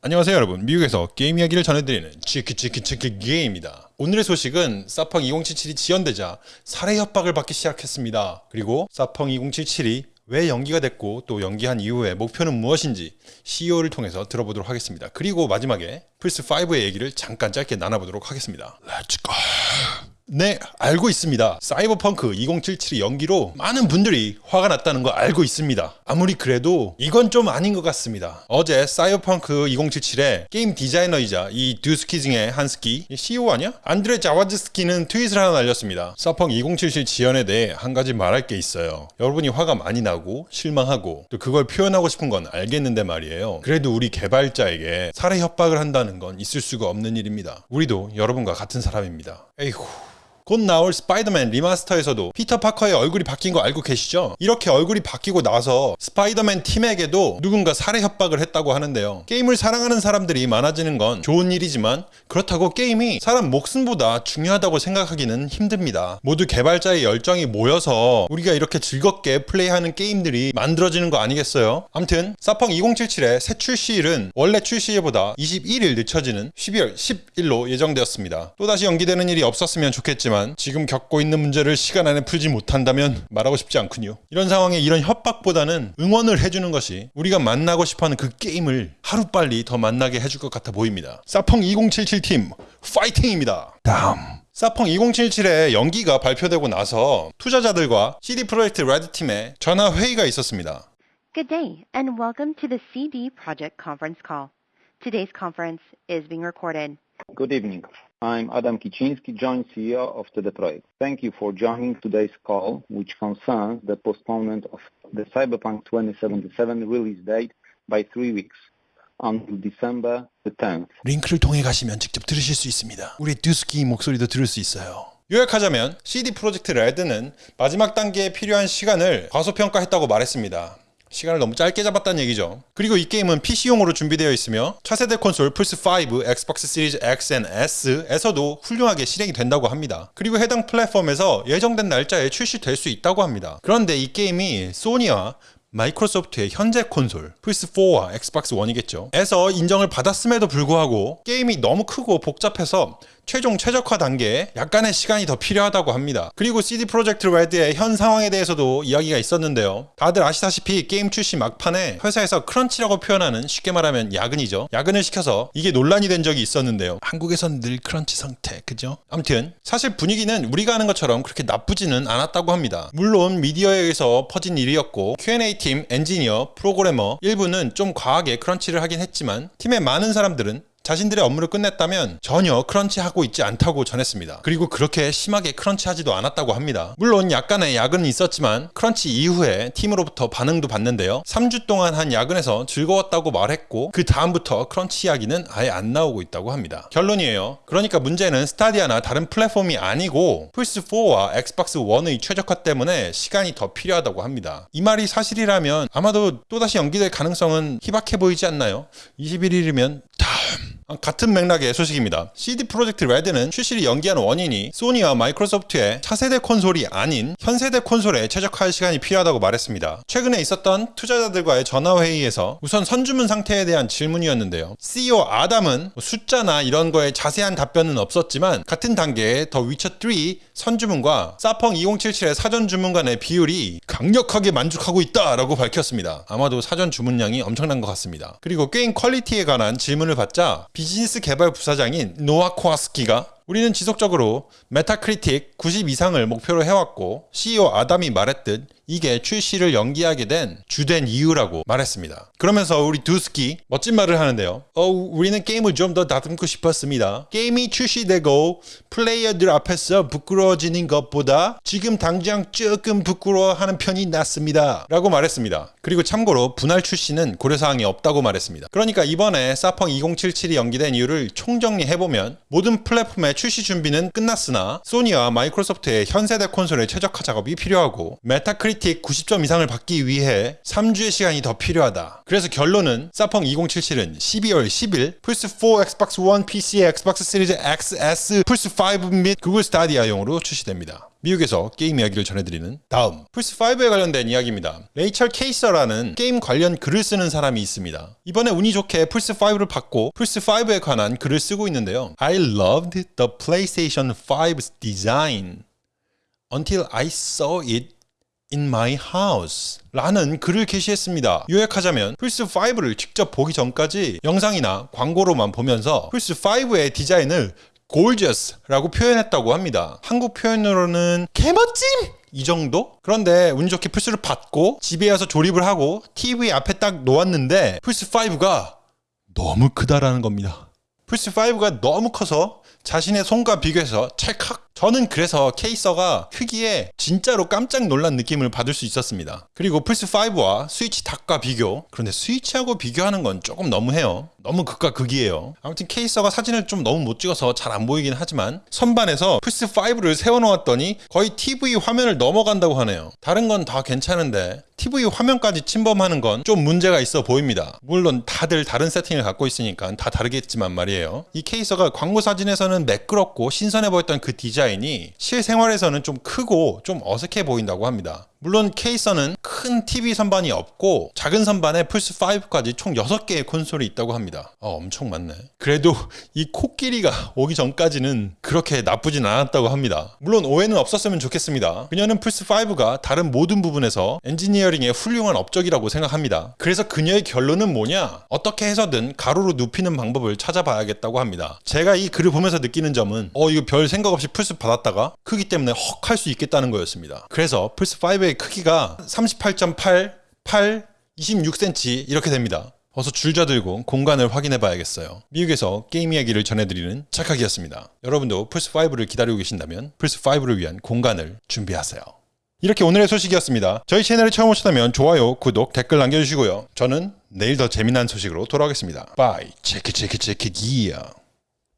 안녕하세요 여러분. 미국에서 게임 이야기를 전해드리는 치키치키치키 게임입니다. 오늘의 소식은 사펑 2077이 지연되자 살해 협박을 받기 시작했습니다. 그리고 사펑 2077이 왜 연기가 됐고 또 연기한 이후에 목표는 무엇인지 CEO를 통해서 들어보도록 하겠습니다. 그리고 마지막에 플스5의 얘기를 잠깐 짧게 나눠보도록 하겠습니다. Let's go 네, 알고 있습니다. 사이버펑크 2077의 연기로 많은 분들이 화가 났다는 거 알고 있습니다. 아무리 그래도 이건 좀 아닌 것 같습니다. 어제 사이버펑크 2077의 게임 디자이너이자 이 듀스키 중의 한스키 CEO 아니야? 안드레 자와즈스키는 트윗을 하나 날렸습니다. 사펑 2077 지연에 대해 한 가지 말할 게 있어요. 여러분이 화가 많이 나고 실망하고 또 그걸 표현하고 싶은 건 알겠는데 말이에요. 그래도 우리 개발자에게 살해 협박을 한다는 건 있을 수가 없는 일입니다. 우리도 여러분과 같은 사람입니다. 에이후. 곧 나올 스파이더맨 리마스터에서도 피터 파커의 얼굴이 바뀐 거 알고 계시죠? 이렇게 얼굴이 바뀌고 나서 스파이더맨 팀에게도 누군가 살해 협박을 했다고 하는데요. 게임을 사랑하는 사람들이 많아지는 건 좋은 일이지만 그렇다고 게임이 사람 목숨보다 중요하다고 생각하기는 힘듭니다. 모두 개발자의 열정이 모여서 우리가 이렇게 즐겁게 플레이하는 게임들이 만들어지는 거 아니겠어요? 암튼 사펑 2077의 새 출시일은 원래 출시일보다 21일 늦춰지는 12월 10일로 예정되었습니다. 또다시 연기되는 일이 없었으면 좋겠지만 하지만 지금 겪고 있는 문제를 시간 안에 풀지 못한다면 말하고 싶지 않군요. 이런 상황에 이런 협박보다는 응원을 해주는 것이 우리가 만나고 싶어하는 그 게임을 하루빨리 더 만나게 해줄 것 같아 보입니다. 사펑 2077팀 파이팅입니다. 다음 사펑 2077의 연기가 발표되고 나서 투자자들과 CD 프로젝트 레드팀의 전화 회의가 있었습니다. Good day, and welcome to the CD Project conference call. Today's conference is being recorded. Good evening. I'm Adam Kiciński, Joint CEO of TD Projekt. Thank you for joining today's call, which concerns the postponement of the Cyberpunk 2077 release date by three weeks until December the 10th. 링크를 통해 가시면 직접 들으실 수 있습니다. 우리 듀스키 목소리도 들을 수 있어요. 요약하자면 CD 프로젝트 레드는 마지막 단계에 필요한 시간을 과소평가했다고 말했습니다. 시간을 너무 짧게 잡았다는 얘기죠. 그리고 이 게임은 PC용으로 준비되어 있으며 차세대 콘솔 플스5, 엑스박스 시리즈 X S에서도 훌륭하게 실행이 된다고 합니다. 그리고 해당 플랫폼에서 예정된 날짜에 출시될 수 있다고 합니다. 그런데 이 게임이 소니와 마이크로소프트의 현재 콘솔 플스4와 엑스박스 1이겠죠 에서 인정을 받았음에도 불구하고 게임이 너무 크고 복잡해서 최종 최적화 단계에 약간의 시간이 더 필요하다고 합니다. 그리고 CD 프로젝트 레드의 현 상황에 대해서도 이야기가 있었는데요. 다들 아시다시피 게임 출시 막판에 회사에서 crunch라고 표현하는 쉽게 말하면 야근이죠. 야근을 시켜서 이게 논란이 된 적이 있었는데요. 한국에선 늘 crunch 상태, 그죠? 아무튼 사실 분위기는 우리가 아는 것처럼 그렇게 나쁘지는 않았다고 합니다. 물론 미디어에 의해서 퍼진 일이었고 Q&A 팀, 엔지니어, 프로그래머 일부는 좀 과하게 crunch를 하긴 했지만 팀의 많은 사람들은 자신들의 업무를 끝냈다면 전혀 crunch하고 있지 않다고 전했습니다. 그리고 그렇게 심하게 crunch하지도 않았다고 합니다. 물론 약간의 야근은 있었지만 crunch 이후에 팀으로부터 반응도 받는데요. 3주 동안 한 야근에서 즐거웠다고 말했고 그 다음부터 crunch 이야기는 아예 안 나오고 있다고 합니다. 결론이에요. 그러니까 문제는 스타디아나 다른 플랫폼이 아니고 플스4와 엑스박스 1의 최적화 때문에 시간이 더 필요하다고 합니다. 이 말이 사실이라면 아마도 또다시 연기될 가능성은 희박해 보이지 않나요? 21일이면 다음 같은 맥락의 소식입니다. CD 프로젝트 레드는 출시를 연기한 원인이 소니와 마이크로소프트의 차세대 콘솔이 아닌 현세대 콘솔에 최적화할 시간이 필요하다고 말했습니다. 최근에 있었던 투자자들과의 전화회의에서 우선 선주문 상태에 대한 질문이었는데요. CEO 아담은 숫자나 이런 거에 자세한 답변은 없었지만 같은 단계에 더 위쳐 3 선주문과 사펑 2077의 사전 주문 간의 비율이 강력하게 만족하고 있다 라고 밝혔습니다. 아마도 사전 주문량이 엄청난 것 같습니다. 그리고 게임 quality에 관한 질문을 받자 비즈니스 개발 부사장인 노아 코아스키가 우리는 지속적으로 메타크리틱 90 이상을 목표로 해왔고 CEO 아담이 말했듯 이게 출시를 연기하게 된 주된 이유라고 말했습니다. 그러면서 우리 두스키 멋진 말을 하는데요. 어, 우리는 게임을 좀 더 다듬고 싶었습니다. 게임이 출시되고 플레이어들 앞에서 부끄러워지는 것보다 지금 당장 조금 부끄러워하는 편이 낫습니다. 라고 말했습니다. 그리고 참고로 분할 출시는 고려사항이 없다고 말했습니다. 그러니까 이번에 사펑 2077이 연기된 이유를 총정리해보면 모든 플랫폼의 출시 준비는 끝났으나 소니와 마이크로소프트의 현세대 콘솔의 최적화 작업이 필요하고 메타크리틱 퀄리티 90점 이상을 받기 위해 3주의 시간이 더 필요하다. 그래서 결론은 사펑 2077은 12월 10일 플스4, 엑스박스 1, PC, 엑스박스 시리즈 XS, 플스5 및 구글 스타디아용으로 출시됩니다. 미국에서 게임 이야기를 전해드리는 다음 플스5에 관련된 이야기입니다. 레이첼 케이서라는 게임 관련 글을 쓰는 사람이 있습니다. 이번에 운이 좋게 플스5를 받고 플스5에 관한 글을 쓰고 있는데요. I loved the PlayStation 5's design until I saw it in my house 라는 글을 게시했습니다. 요약하자면 플스5를 직접 보기 전까지 영상이나 광고로만 보면서 플스5의 디자인을 gorgeous라고 표현했다고 합니다. 한국 표현으로는 개멋짐! 이 정도? 그런데 운 좋게 플스를 받고 집에 와서 조립을 하고 TV 앞에 딱 놓았는데 플스5가 너무 크다라는 겁니다. 플스5가 너무 커서 자신의 손과 비교해서 찰칵 저는 그래서 케이서가 크기에 진짜로 깜짝 놀란 느낌을 받을 수 있었습니다. 그리고 플스5와 스위치 닭과 비교. 그런데 스위치하고 비교하는 건 조금 너무해요. 너무 극과 극이에요. 아무튼 케이서가 사진을 좀 너무 못 찍어서 잘 안 보이긴 하지만 선반에서 플스5를 세워놓았더니 거의 TV 화면을 넘어간다고 하네요. 다른 건 다 괜찮은데 TV 화면까지 침범하는 건 좀 문제가 있어 보입니다. 물론 다들 다른 세팅을 갖고 있으니까 다 다르겠지만 말이에요. 이 케이서가 광고 사진에서는 매끄럽고 신선해 보였던 그 디자인 이 실생활에서는 좀 크고 좀 어색해 보인다고 합니다. 물론 케이서는 큰 TV 선반이 없고 작은 선반에 플스5까지 총 6개의 콘솔이 있다고 합니다. 어, 엄청 많네. 그래도 이 코끼리가 오기 전까지는 그렇게 나쁘진 않았다고 합니다. 물론 오해는 없었으면 좋겠습니다. 그녀는 플스5가 다른 모든 부분에서 엔지니어링의 훌륭한 업적이라고 생각합니다. 그래서 그녀의 결론은 뭐냐? 어떻게 해서든 가로로 눕히는 방법을 찾아봐야겠다고 합니다. 제가 이 글을 보면서 느끼는 점은 어 이거 별 생각 없이 플스 받았다가 크기 때문에 헉 할 수 있겠다는 거였습니다. 그래서 플스5의 크기가 38.8, 8, 26cm 이렇게 됩니다. 어서 줄자 들고 공간을 확인해 봐야겠어요. 미국에서 게임 이야기를 전해드리는 착각이었습니다. 여러분도 플스5를 기다리고 계신다면 플스5를 위한 공간을 준비하세요. 이렇게 오늘의 소식이었습니다. 저희 채널에 처음 오셨다면 좋아요, 구독, 댓글 남겨주시고요. 저는 내일 더 재미난 소식으로 돌아오겠습니다. bye, 체크 체크 체크 기어.